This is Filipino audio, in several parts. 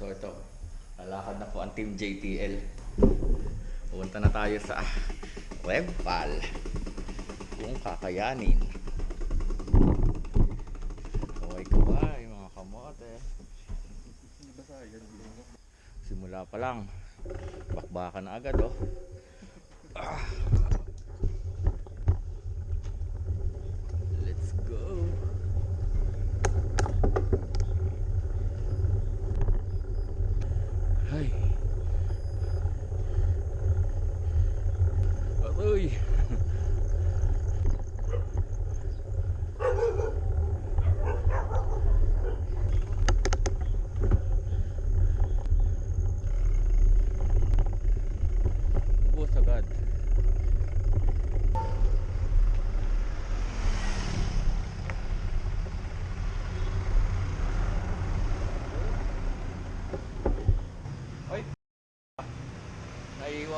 So ito, lalakad na po ang Team JTL. Pupunta na tayo sa Revpal. Kung kakayanin. Okay kaway mga kamote. Simula pa lang. Bakbakan na agad oh. Ah.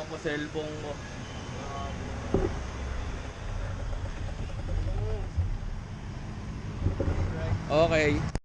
Naiiwan ko cellphone mo. Okay.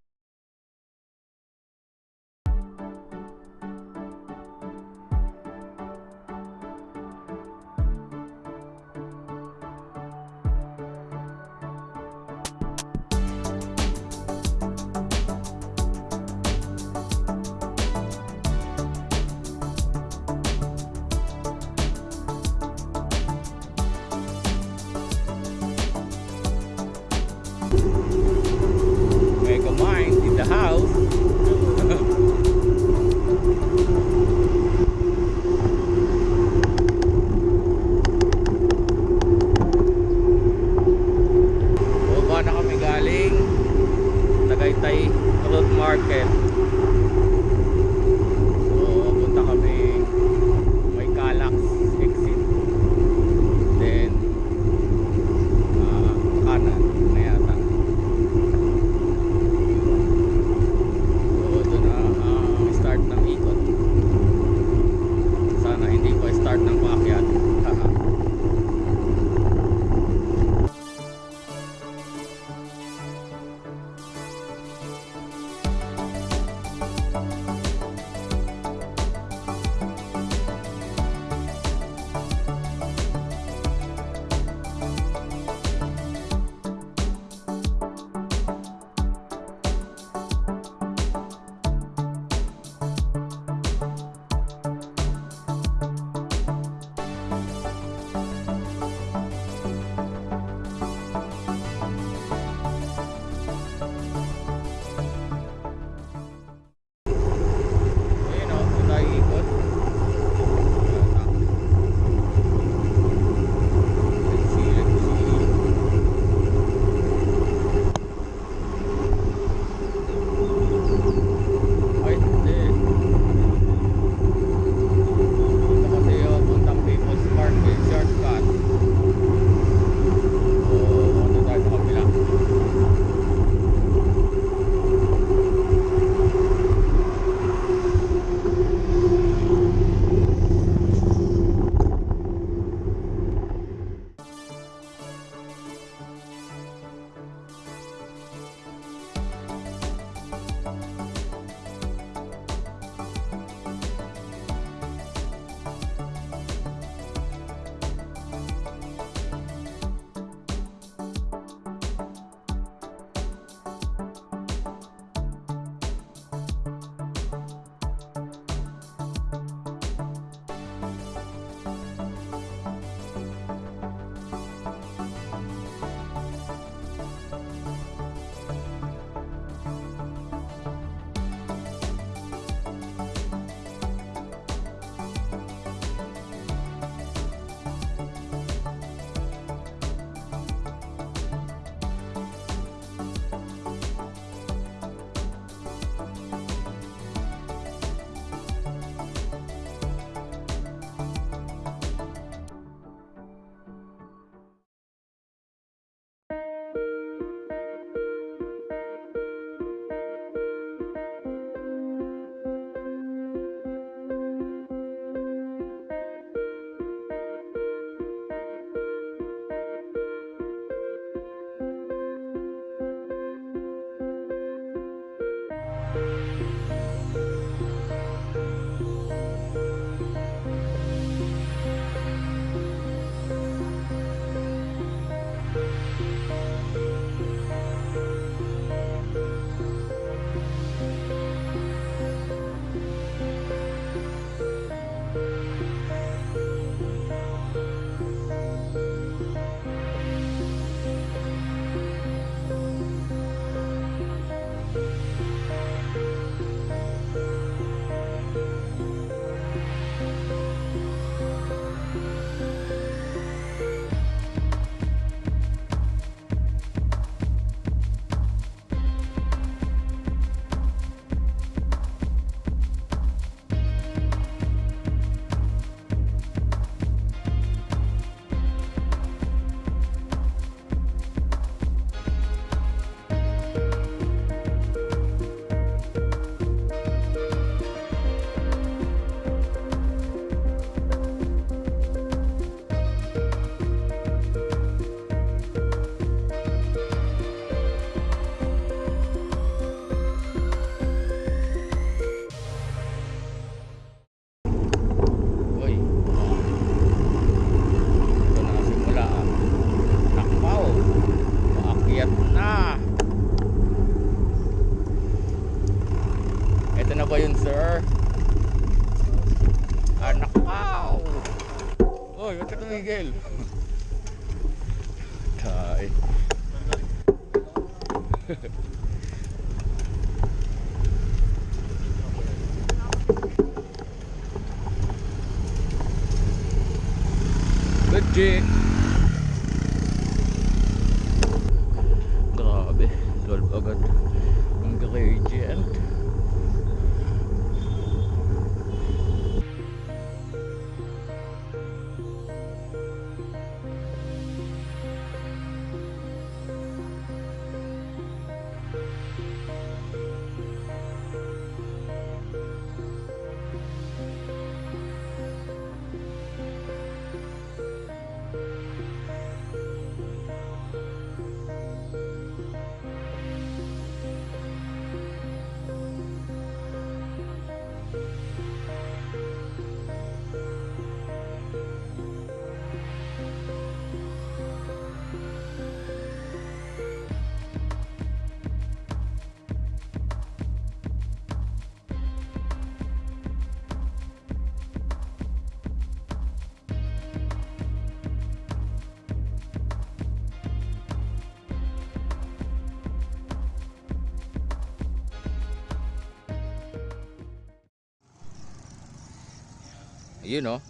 Yun oh.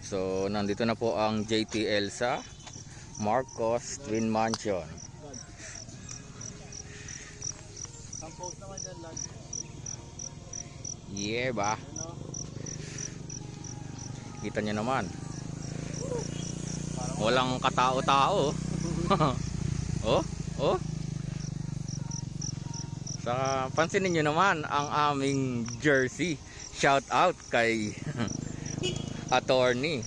So, nandito na po ang JTL sa Marcos Twin Mansion. Yeah ba? Kita nyo naman. Walang katao-tao. oh, oh. Saka pansinin nyo naman ang aming jersey. Shout out kay attorney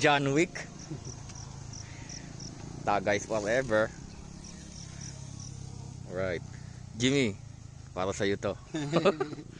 John Wick. Tagays forever. Right. Jimmy, para sa to.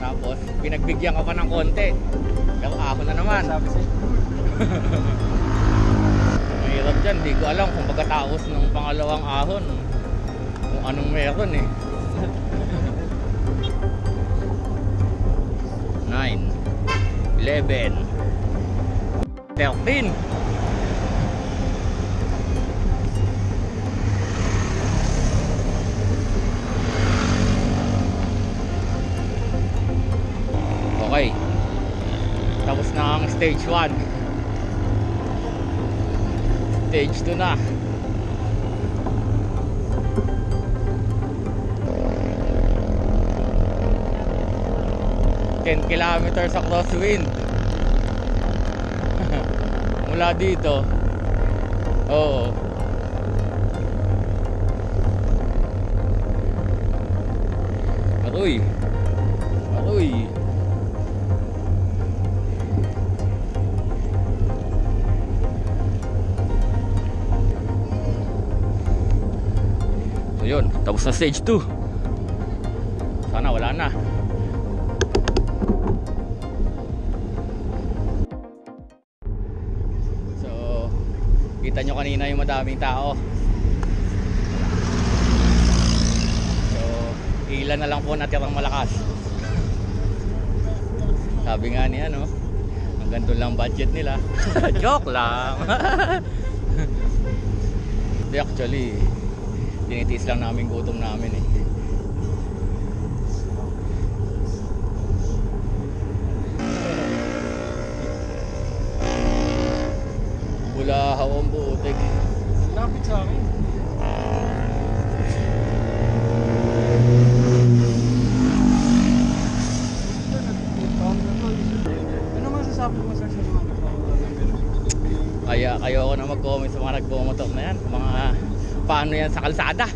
Tapos, pinagbigyan ka pa ng konti. Yung ahon na naman. Sabi sa'yo. Mahirap dyan, di ko alam kung pagkatapos ng pangalawang ahon kung anong meron eh. 9 11 13 Okay. Tapos na ang stage 1. Stage 2 na. Ten kilometers sa crosswind. Mula dito. Oo. Aroy. Aroy. Yun, tapos na stage 2. Sana wala na. So, kita nyo kanina yung madaming tao. Ilan na lang po natirang malakas. Sabi nga ni ano, hanggang doon lang budget nila. Joke lang. Actually, tinitiis lang namin gutom namin eh. Bulahaw ang butik. Lapit sa akin. Ano masasabi mo sa mga? Kaya kayo ako na mag-comment sa mga nagbumotor na yan. Mga paano yan sa kalsada.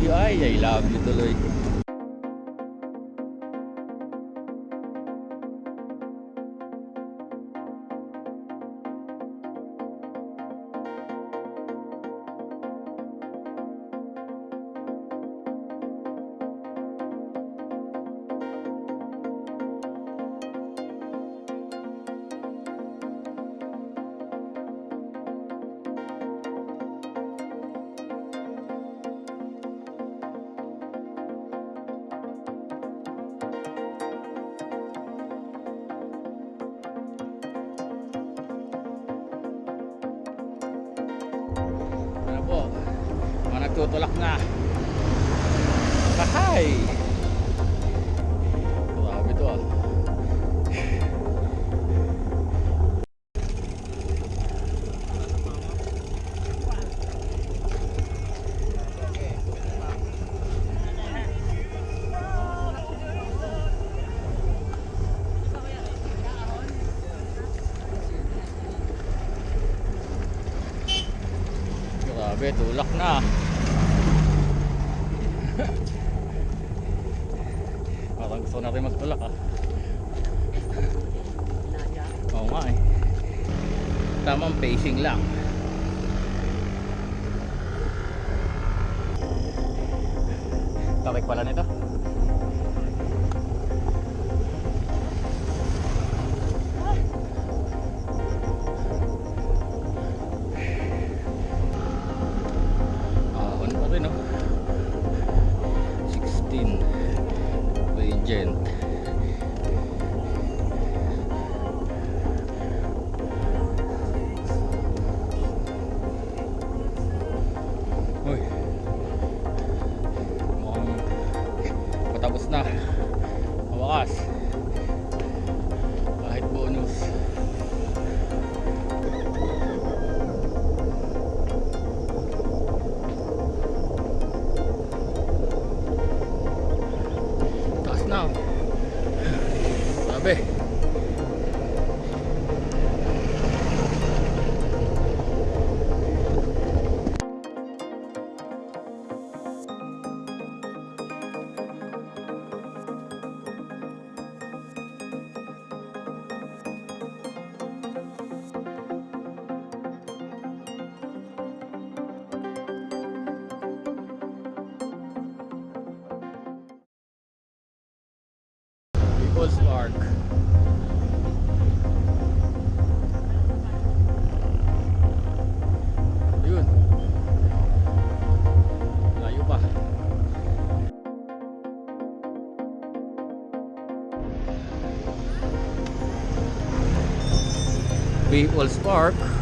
dưới vậy là tôi nagtutulak na. Kahay! Grabe to ah. Grabe, tulak na. Parang gusto natin magtulak ah. Oo nga eh. Tamang pacing lang. Takik pala nito. People's Park. Yun. Layo pa. People's Park.